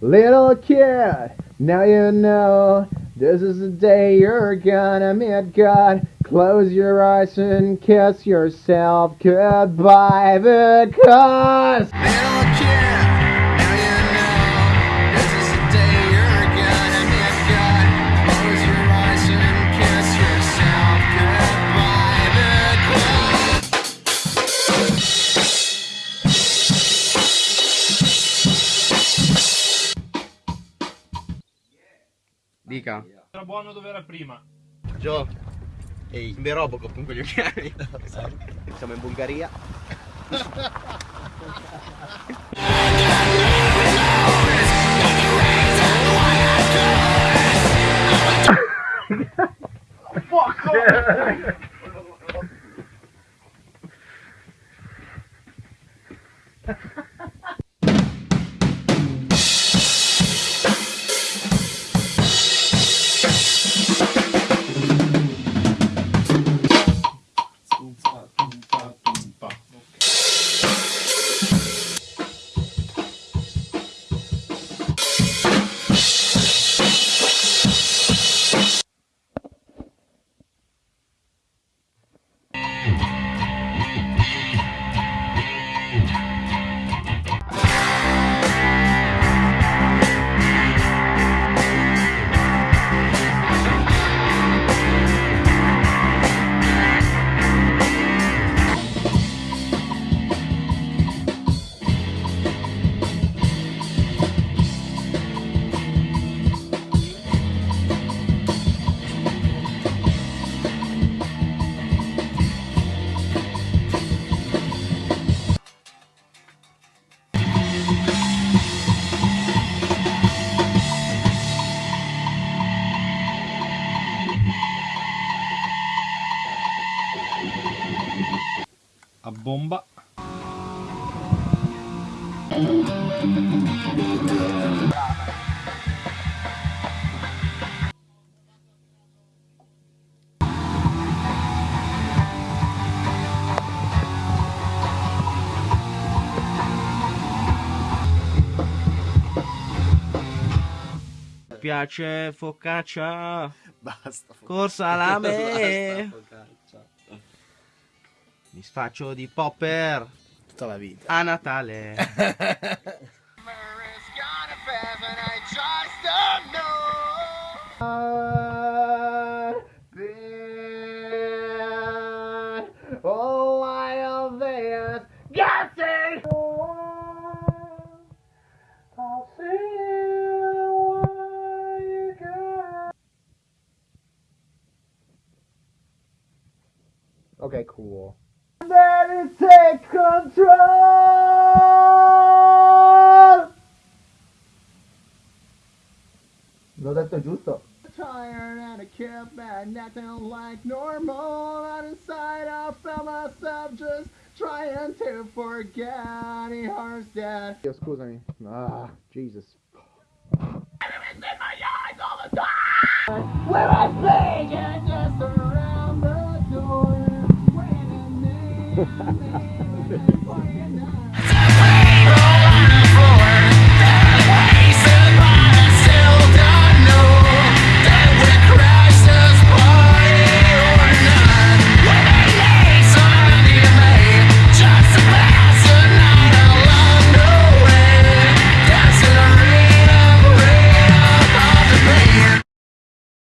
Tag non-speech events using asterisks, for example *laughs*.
Little kid, now you know this is the day you're gonna meet God. Close your eyes and kiss yourself goodbye because. Dica. Era buono dove era prima. Gio. Ehi, in Robocop con quegli occhiali. Siamo in Bulgaria. *laughs* Desculpa. A bomba. Piace focaccia. Basta. Col salame. Basta, focaccia. Mi sfaccio di popper Tutta la vita. a Natale. Oh. *laughs* Okay, cool. Let it take control! L'ho detto giusto? Tired and I kept back, nothing like normal. And inside I felt myself just trying to forget. He hurts that. Io, scusami. Ah, Jesus. Where I think and just around Oh, yeah, no.